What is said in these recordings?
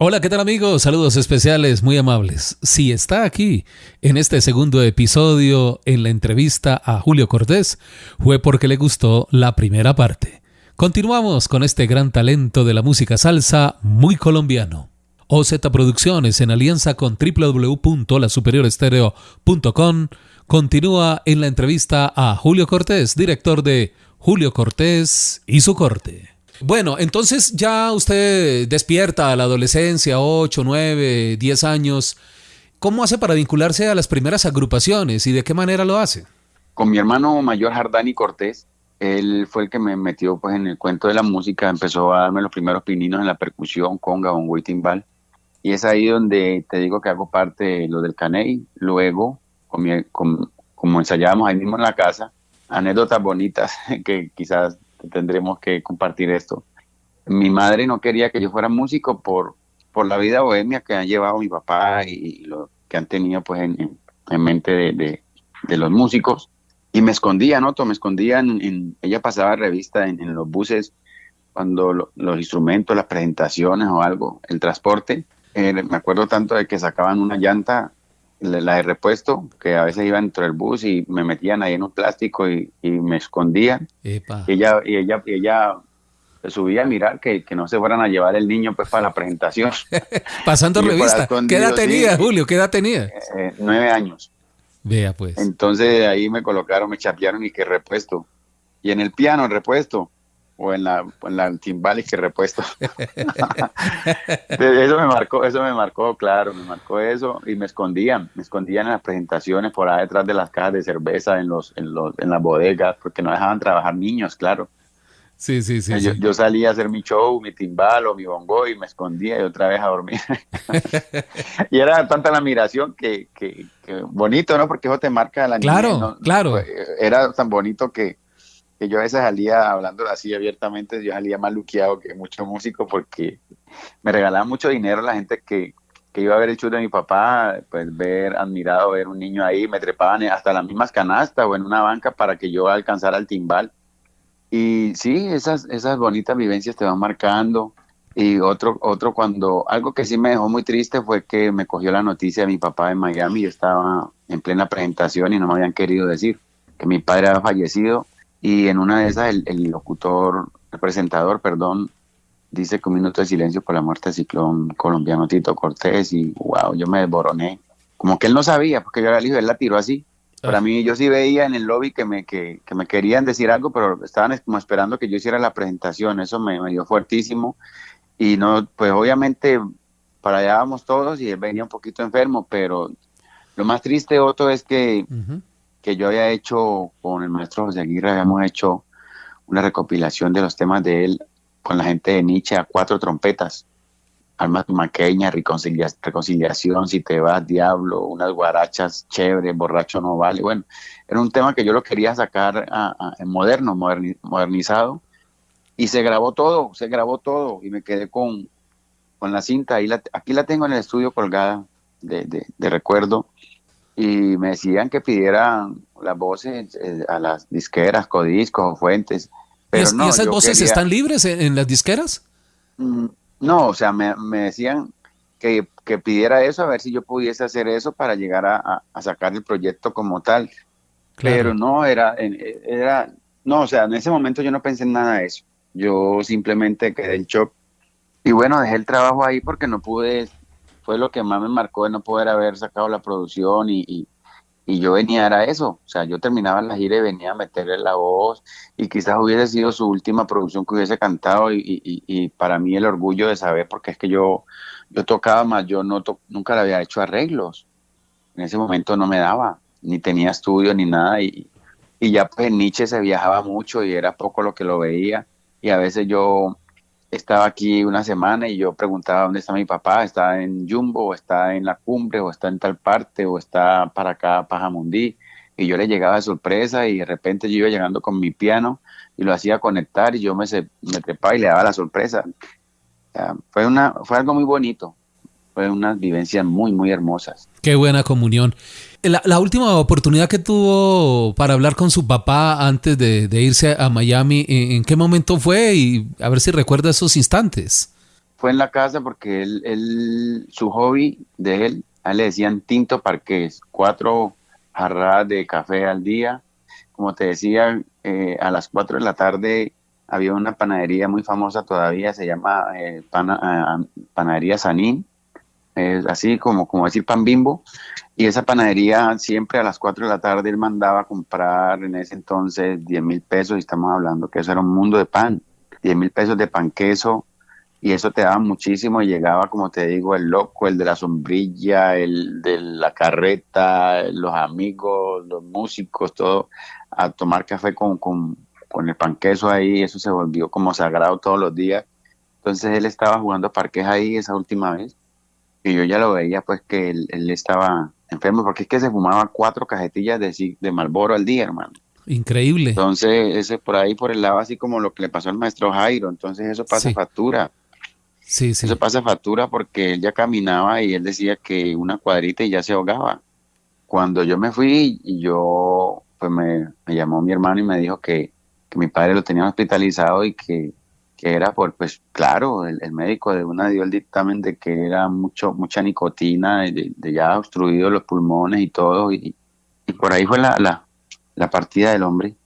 Hola, ¿qué tal amigos? Saludos especiales, muy amables. Si está aquí en este segundo episodio en la entrevista a Julio Cortés, fue porque le gustó la primera parte. Continuamos con este gran talento de la música salsa muy colombiano. OZ Producciones en alianza con www.lasuperiorestereo.com continúa en la entrevista a Julio Cortés, director de Julio Cortés y su corte. Bueno, entonces ya usted despierta a la adolescencia, 8, 9, 10 años. ¿Cómo hace para vincularse a las primeras agrupaciones y de qué manera lo hace? Con mi hermano mayor Jardani Cortés, él fue el que me metió pues en el cuento de la música, empezó a darme los primeros pininos en la percusión, conga, bongo y timbal. Y es ahí donde te digo que hago parte de lo del caney. Luego, como ensayábamos ahí mismo en la casa, anécdotas bonitas que quizás tendremos que compartir esto. Mi madre no quería que yo fuera músico por, por la vida bohemia que han llevado mi papá y, lo que han tenido pues en, mente de, de, los músicos. Y me escondía, ¿no? Me escondía en, ella pasaba revista en, los buses cuando los instrumentos, las presentaciones o algo, el transporte. Eh, me acuerdo tanto de que sacaban una llanta la de repuesto, que a veces iba dentro del bus y me metían ahí en un plástico y, me escondían. Y ella, y ella, y ella subía a mirar que, no se fueran a llevar el niño pues para la presentación. Pasando revista. ¿Qué edad tenía, Julio? ¿Qué edad tenía? Eh, nueve años. Vea pues. Entonces ahí me colocaron, me chapearon y que repuesto. Y en el piano, repuesto o en la, en la timbales que repuesto. eso me marcó, eso me marcó, claro, me marcó eso y me escondían, me escondían en las presentaciones por ahí detrás de las cajas de cerveza en los, en los, en las bodegas, porque no dejaban trabajar niños, claro. Sí, sí, sí yo, sí. yo, salía a hacer mi show, mi timbal o mi bongo y me escondía y otra vez a dormir. y era tanta la admiración que, que, bonito, ¿no? Porque eso te marca la Claro, claro. Era tan bonito que, que yo a veces salía hablando así abiertamente, yo salía más luqueado que muchos músicos porque me regalaban mucho dinero la gente que, que iba a ver el show de mi papá, pues ver, admirado, ver un niño ahí, me trepaban hasta las mismas canastas o en una banca para que yo alcanzara el timbal. Y sí, esas, esas bonitas vivencias te van marcando. Y otro, otro cuando, algo que sí me dejó muy triste fue que me cogió la noticia de mi papá en Miami, yo estaba en plena presentación y no me habían querido decir que mi padre había fallecido y en una de esas el, locutor, el presentador, perdón, dice que un minuto de silencio por la muerte del ciclón colombiano Tito Cortés y wow, yo me desboroné. Como que él no sabía, porque yo era el hijo, él la tiró así. Para ah. mí yo sí veía en el lobby que me, que, me querían decir algo, pero estaban como esperando que yo hiciera la presentación. Eso me, dio fuertísimo. Y no, pues obviamente para allá vamos todos y él venía un poquito enfermo, pero lo más triste, Otto, es que que yo había hecho con el maestro José Aguirre, habíamos hecho una recopilación de los temas de él con la gente de Nietzsche a cuatro trompetas. Alma Maqueña, reconciliación, Si te vas, Diablo, unas guarachas chéveres, Borracho no vale. Bueno, era un tema que yo lo quería sacar en moderno, modernizado. Y se grabó todo, se grabó todo. Y me quedé con, con la cinta. la, aquí la tengo en el estudio colgada de, de recuerdo y me decían que pidieran las voces eh, a las disqueras, Codiscos o Fuentes. Pero ¿Y, esas voces están libres en, las disqueras? Mm, no, o sea, me, decían que, pidiera eso, a ver si yo pudiese hacer eso para llegar a, sacar el proyecto como tal. Pero no, era, era, no, o sea, en ese momento yo no pensé en nada de eso. Yo simplemente quedé en shock. Y bueno, dejé el trabajo ahí porque no pude fue lo que más me marcó de no poder haber sacado la producción y, y, yo venía a eso, o sea, yo terminaba la gira y venía a meterle la voz y quizás hubiese sido su última producción que hubiese cantado y, y para mí el orgullo de saber, porque es que yo, yo tocaba más, yo no nunca le había hecho arreglos, en ese momento no me daba, ni tenía estudio ni nada y, y ya pues Nietzsche se viajaba mucho y era poco lo que lo veía y a veces yo estaba aquí una semana y yo preguntaba dónde está mi papá, está en Jumbo, o está en la cumbre, o está en tal parte, o está para acá, Pajamundí. Y yo le llegaba de sorpresa y de repente yo iba llegando con mi piano y lo hacía conectar y yo me, me trepaba y le daba la sorpresa. fue, una, fue algo muy bonito, fue unas vivencias muy, muy hermosas. Qué buena comunión. La, última oportunidad que tuvo para hablar con su papá antes de, irse a Miami, ¿en, qué momento fue? Y a ver si recuerda esos instantes. Fue en la casa porque él, su hobby de él, a él le decían tinto parqués, cuatro jarradas de café al día. Como te decía, eh, a las cuatro de la tarde había una panadería muy famosa todavía, se llama eh, eh, Panadería Sanín, así como, como decir pan bimbo, y esa panadería siempre a las 4 de la tarde él mandaba a comprar en ese entonces 10 mil pesos, y estamos hablando que eso era un mundo de pan, 10 mil pesos de pan queso, y eso te daba muchísimo y llegaba, como te digo, el loco, el de la sombrilla, el de la carreta, los amigos, los músicos, todo, a tomar café con, con, con el pan queso ahí, eso se volvió como sagrado todos los días. Entonces él estaba jugando parques ahí esa última vez yo ya lo veía pues que él, estaba enfermo porque es que se fumaba cuatro cajetillas de, de Malboro al día, hermano. Increíble. Entonces, ese por ahí por el lado así como lo que le pasó al maestro Jairo, entonces eso pasa factura. Sí, sí. Eso pasa factura porque él ya caminaba y él decía que una cuadrita y ya se ahogaba. Cuando yo me fui, y yo, pues me, me llamó mi hermano y me dijo que, que mi padre lo tenía hospitalizado y que que era por, pues claro, el, médico de una dio el dictamen de que era mucho mucha nicotina, de, ya obstruido los pulmones y todo, y, por ahí fue la, la, partida del hombre.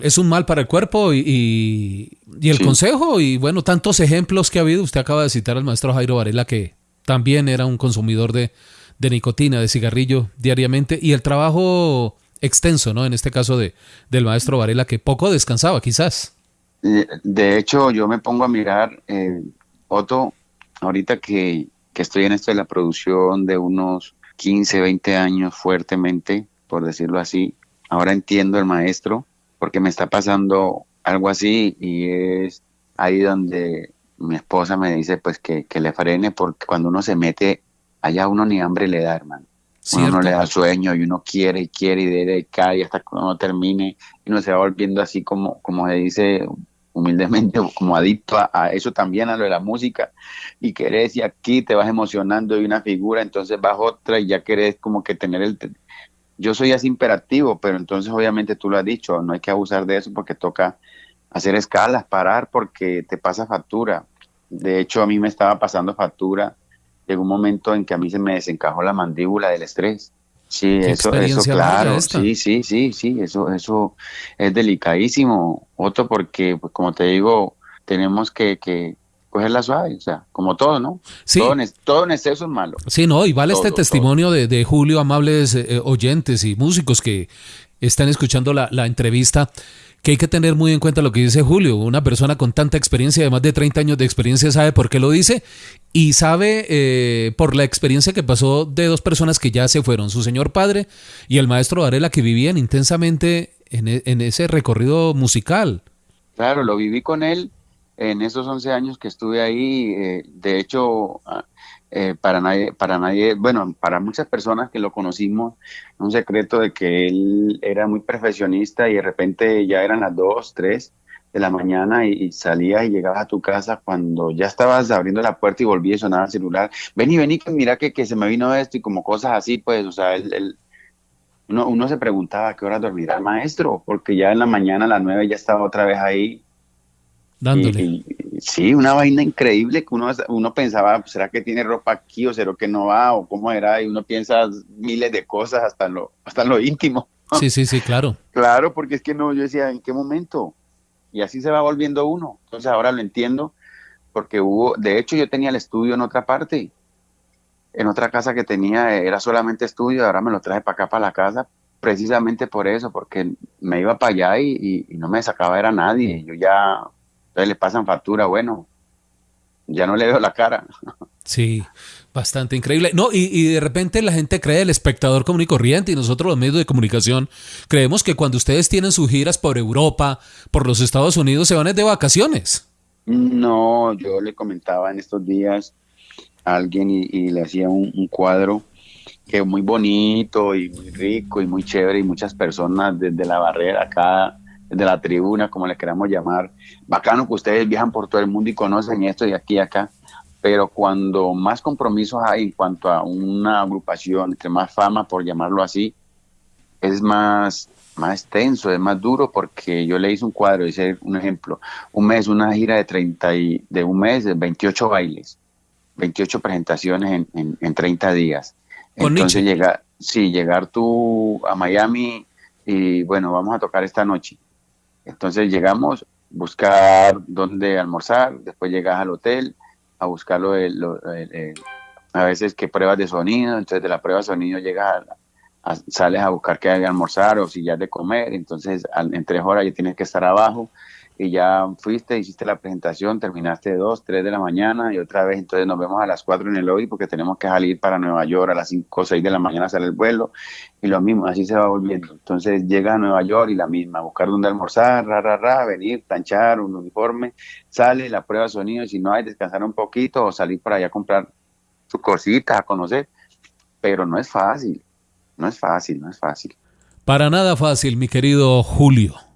Es un mal para el cuerpo y, y, el consejo, y bueno, tantos ejemplos que ha habido, usted acaba de citar al maestro Jairo Varela, que también era un consumidor de, de nicotina, de cigarrillo diariamente, y el trabajo extenso, ¿no? En este caso de, del maestro Varela, que poco descansaba quizás. De hecho, yo me pongo a mirar, eh, Otto, ahorita que, estoy en esto de la producción de unos 15, 20 años fuertemente, por decirlo así, ahora entiendo el maestro, porque me está pasando algo así y es ahí donde mi esposa me dice pues que, le frene porque cuando uno se mete allá uno ni hambre le da, hermano. Uno le da sueño y uno quiere y quiere y debe caer hasta que uno termine y uno se va volviendo así como, como se dice humildemente como adicto a, eso también, a lo de la música, y querés y aquí te vas emocionando y una figura, entonces vas otra y ya querés como que tener el... Yo soy así imperativo, pero entonces obviamente tú lo has dicho, no hay que abusar de eso porque toca hacer escalas, parar porque te pasa factura. De hecho, a mí me estaba pasando factura. Llegó un momento en que a mí se me desencajó la mandíbula del estrés. Sí, eso, eso claro, sí, sí, sí, sí, eso, eso es delicadísimo, Otro, porque, pues, como te digo, tenemos que, que cogerla suave, o sea, como todo, ¿no? Sí. Todo, en, todo en exceso es malo. Sí, no, y vale este testimonio de, de, Julio, amables eh, oyentes y músicos que están escuchando la, la entrevista que hay que tener muy en cuenta lo que dice Julio. Una persona con tanta experiencia, de más de 30 años de experiencia, sabe por qué lo dice y sabe eh, por la experiencia que pasó de dos personas que ya se fueron, su señor padre y el maestro Varela, que vivían intensamente en, e, en ese recorrido musical. Claro, lo viví con él en esos 11 años que estuve ahí. Eh, de hecho, ah, eh, para nadie, para nadie, bueno, para muchas personas que lo conocimos, un secreto de que él era muy perfeccionista y de repente ya eran las 2, 3 de la mañana y, salías y llegabas a tu casa cuando ya estabas abriendo la puerta y volví a sonar el celular. Vení, vení, mira que, que se me vino esto y como cosas así, pues, o sea, él, uno, uno se preguntaba a qué hora dormirá el maestro, porque ya en la mañana a las 9 ya estaba otra vez ahí dándole. sí, una vaina increíble que uno, uno pensaba, ¿será que tiene ropa aquí o será que no va o cómo era? Y uno piensa miles de cosas hasta lo, hasta lo íntimo. Sí, sí, sí, claro. claro, porque es que no, yo decía, ¿en qué momento? Y así se va volviendo uno. Entonces ahora lo entiendo porque hubo, de hecho yo tenía el estudio en otra parte, en otra casa que tenía, era solamente estudio, ahora me lo traje para acá, para la casa, precisamente por eso, porque me iba para allá y, y no me sacaba era nadie. Yo ya le pasan factura, bueno, ya no le veo la cara. Sí, bastante increíble. No, y, de repente la gente cree, el espectador común y corriente, y nosotros los medios de comunicación, creemos que cuando ustedes tienen sus giras por Europa, por los Estados Unidos, se van de vacaciones. No, yo le comentaba en estos días a alguien y, le hacía un, cuadro que muy bonito y muy rico y muy chévere y muchas personas desde la barrera acá de la tribuna, como le queramos llamar. Bacano que ustedes viajan por todo el mundo y conocen esto de aquí y acá. pero cuando más compromisos hay en cuanto a una agrupación, entre más fama, por llamarlo así, es más, más tenso, es más duro, porque yo le hice un cuadro, hice un ejemplo, un mes, una gira de 30 y, de un mes, de 28 bailes, 28 presentaciones en, en, 30 días. Entonces llegar, sí, llegar tú a Miami y bueno, vamos a tocar esta noche. Entonces llegamos, buscar dónde almorzar, después llegas al hotel a buscar lo, a veces que pruebas de sonido, entonces de la prueba de sonido llegas sales a buscar que haya almorzar o si ya de comer, entonces en tres horas ya tienes que estar abajo y ya fuiste, hiciste la presentación, terminaste dos, tres de la mañana y otra vez, entonces nos vemos a las cuatro en el lobby porque tenemos que salir para Nueva York a las cinco o seis de la mañana sale el vuelo y lo mismo, así se va volviendo. Entonces llega a Nueva York y la misma, buscar dónde almorzar, ra, ra, ra, venir, planchar un uniforme, sale la prueba de sonido, si no hay, descansar un poquito o salir para allá a comprar sus cositas, a conocer, pero no es fácil, no es fácil, no es fácil. Para nada fácil, mi querido Julio.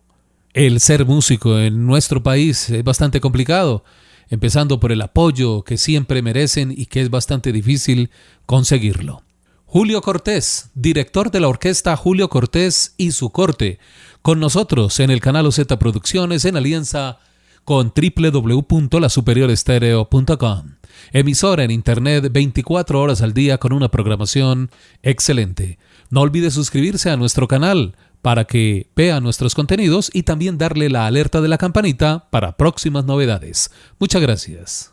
El ser músico en nuestro país es bastante complicado, empezando por el apoyo que siempre merecen y que es bastante difícil conseguirlo. Julio Cortés, director de la orquesta Julio Cortés y su corte, con nosotros en el canal OZ Producciones en alianza con www.lasuperiorestereo.com. Emisora en Internet 24 horas al día con una programación excelente. No olvide suscribirse a nuestro canal para que vea nuestros contenidos y también darle la alerta de la campanita para próximas novedades. Muchas gracias.